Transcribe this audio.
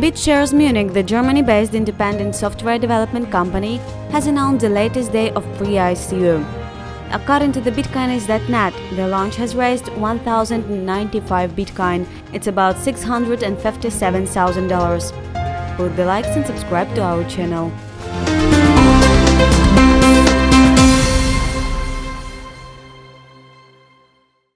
BitShares Munich, the Germany-based independent software development company, has announced the latest day of pre-ICO. According to the Bitcoinist.net, the launch has raised 1,095 Bitcoin. It's about $657,000. Put the likes and subscribe to our channel.